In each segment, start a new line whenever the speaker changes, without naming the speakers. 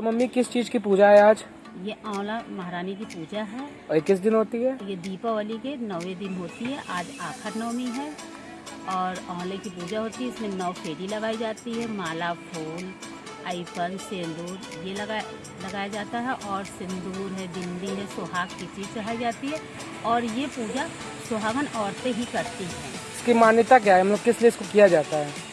तो मम्मी किस चीज़ की पूजा है आज?
ये आंवला महारानी की पूजा है।
और किस दिन होती है?
ये दीपावली के नौवे दिन होती है। आज आखर नवमी है और आंवले की पूजा होती है। इसमें नौ फेरी लगाई जाती है। माला फूल आईफन सिंदूर ये लगा लगाया जाता है और सिंदूर है बिंदी है सुहाग की चीज़ चढ़ाई जाती है और ये पूजा सुहागन औरतें ही करती हैं।
इसकी मान्यता क्या है? मतलब किस लिए इसको किया जाता है?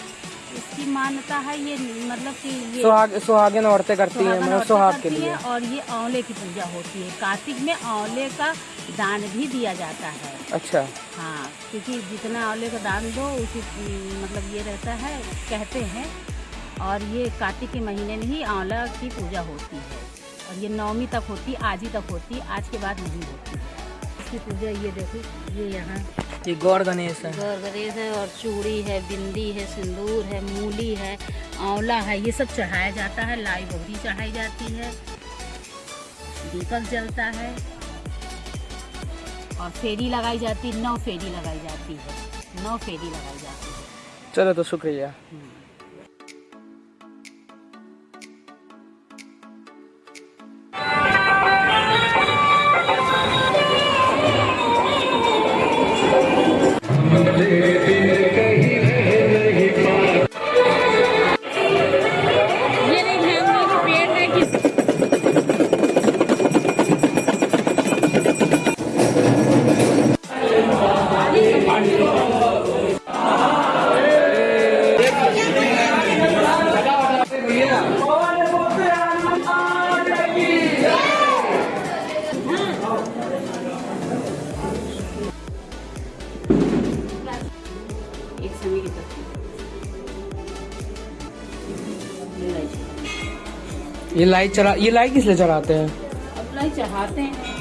इसकी मान्यता है ये मतलब कि ये
सुहाग सुहागिन औरतें करती हैं मतलब सुहाग के लिए।
और ये आंवले की पूजा होती है। कार्तिक में आंवले का दान भी दिया जाता है।
अच्छा।
हाँ क्योंकि जितना आंवले का दान दो उसी मतलब ये रहता है कहते हैं। और ये कार्तिक के महीने में ही आंवला की पूजा होती है। और ये नवमी तक होती आज ही तक होती आज के बाद नहीं होती इसकी पूजा ये देखो ये यहाँ।
ये गौर गणेश है।
गौर गणेश है और चूड़ी है बिंदी है सिंदूर है मूली है आंवला है ये सब चढ़ाया जाता है लाई बहुरी चढ़ाई जाती है दीपक जलता है और फेरी लगाई जाती है नौ फेरी लगाई जाती है नौ फेरी लगाई जाती है।
चलो तो शुक्रिया।
की
ये लाइट चढ़ा ये लाइट किस लिए चढ़ाते हैं?
अब लाइट चढ़ाते हैं।